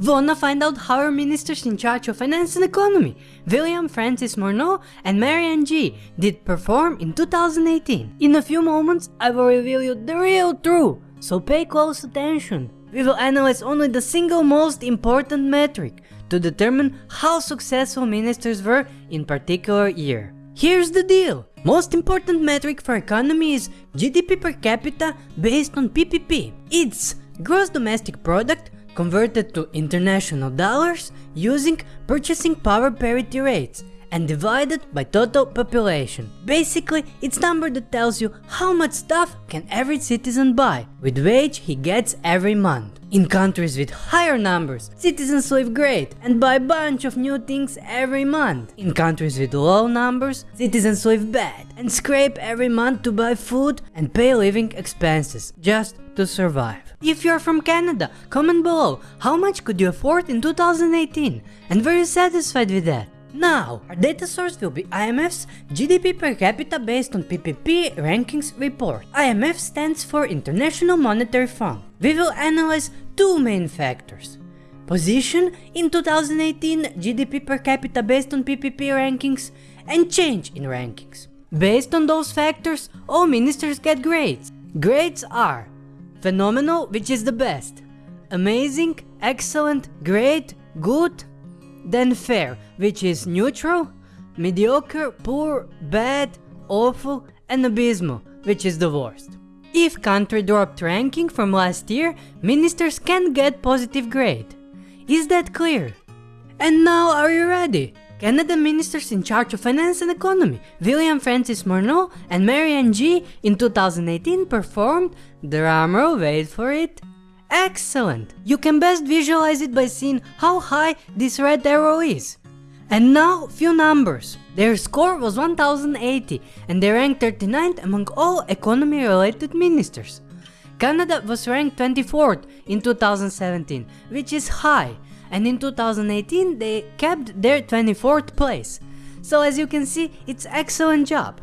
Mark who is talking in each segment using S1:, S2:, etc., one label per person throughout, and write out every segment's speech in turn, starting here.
S1: Wanna find out how our ministers in charge of finance and economy, William Francis Morneau and Mary Ng, did perform in 2018? In a few moments, I will reveal you the real truth, so pay close attention. We will analyze only the single most important metric to determine how successful ministers were in particular year. Here's the deal. Most important metric for economy is GDP per capita based on PPP. It's gross domestic product converted to international dollars using purchasing power parity rates and divided by total population. Basically, it's number that tells you how much stuff can every citizen buy with wage he gets every month. In countries with higher numbers, citizens live great and buy a bunch of new things every month. In countries with low numbers, citizens live bad and scrape every month to buy food and pay living expenses just to survive. If you're from Canada, comment below how much could you afford in 2018 and were you satisfied with that? Now, our data source will be IMF's GDP per capita based on PPP rankings report. IMF stands for International Monetary Fund. We will analyze two main factors. Position in 2018 GDP per capita based on PPP rankings and change in rankings. Based on those factors, all ministers get grades. Grades are phenomenal, which is the best, amazing, excellent, great, good, then fair, which is neutral, mediocre, poor, bad, awful, and abysmal, which is the worst. If country dropped ranking from last year, ministers can get positive grade. Is that clear? And now are you ready? Canada ministers in charge of finance and economy, William Francis Morneau and Mary Ng in 2018 performed, drumroll wait for it, Excellent! You can best visualize it by seeing how high this red arrow is. And now, few numbers. Their score was 1080 and they ranked 39th among all economy related ministers. Canada was ranked 24th in 2017, which is high, and in 2018 they kept their 24th place. So as you can see, it's excellent job.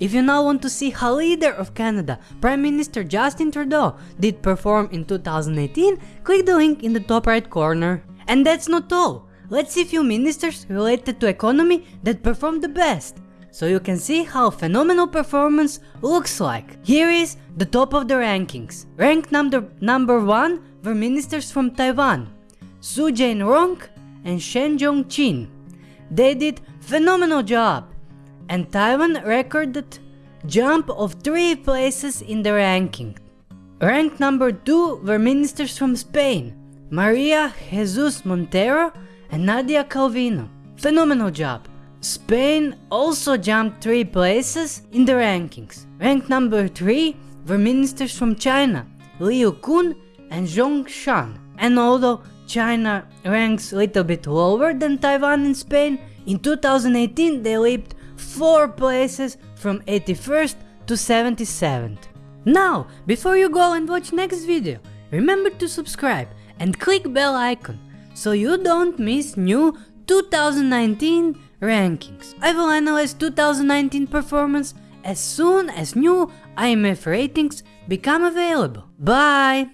S1: If you now want to see how leader of Canada, Prime Minister Justin Trudeau, did perform in 2018, click the link in the top right corner. And that's not all. Let's see few ministers related to economy that performed the best. So you can see how phenomenal performance looks like. Here is the top of the rankings. Rank number, number 1 were ministers from Taiwan, Su Jain-rong and Shen Jong-chin. They did phenomenal job and Taiwan recorded jump of 3 places in the ranking. Ranked number 2 were ministers from Spain, Maria Jesus Montero and Nadia Calvino. Phenomenal job. Spain also jumped 3 places in the rankings. Ranked number 3 were ministers from China, Liu Kun and Zhong Shan. And although China ranks a little bit lower than Taiwan and Spain, in 2018 they leaped 4 places from 81st to 77th. Now, before you go and watch next video, remember to subscribe and click bell icon so you don't miss new 2019 rankings. I will analyze 2019 performance as soon as new IMF ratings become available. Bye!